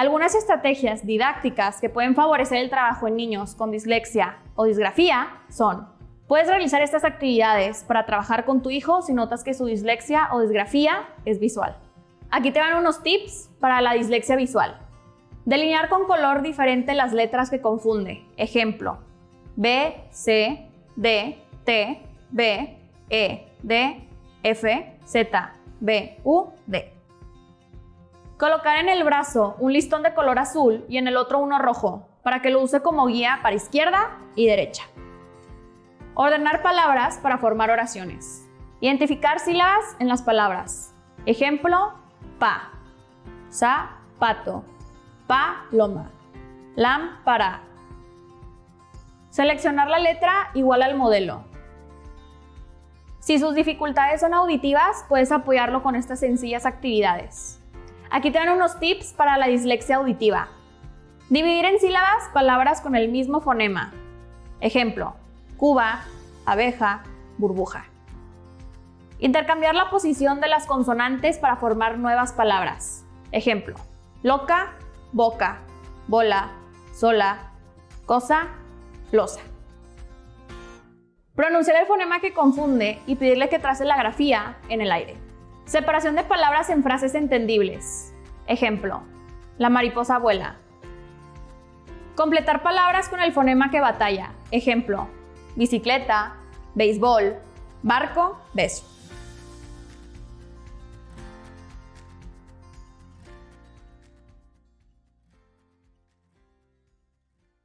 Algunas estrategias didácticas que pueden favorecer el trabajo en niños con dislexia o disgrafía son Puedes realizar estas actividades para trabajar con tu hijo si notas que su dislexia o disgrafía es visual. Aquí te van unos tips para la dislexia visual. Delinear con color diferente las letras que confunde. Ejemplo, B, C, D, T, B, E, D, F, Z, B, U, D. Colocar en el brazo un listón de color azul y en el otro uno rojo para que lo use como guía para izquierda y derecha. Ordenar palabras para formar oraciones. Identificar sílabas en las palabras. Ejemplo, pa, pato, pa, loma, lámpara. Seleccionar la letra igual al modelo. Si sus dificultades son auditivas, puedes apoyarlo con estas sencillas actividades. Aquí te dan unos tips para la dislexia auditiva. Dividir en sílabas palabras con el mismo fonema. Ejemplo, cuba, abeja, burbuja. Intercambiar la posición de las consonantes para formar nuevas palabras. Ejemplo, loca, boca, bola, sola, cosa, losa. Pronunciar el fonema que confunde y pedirle que trace la grafía en el aire. Separación de palabras en frases entendibles. Ejemplo, la mariposa vuela. Completar palabras con el fonema que batalla. Ejemplo, bicicleta, béisbol, barco, beso.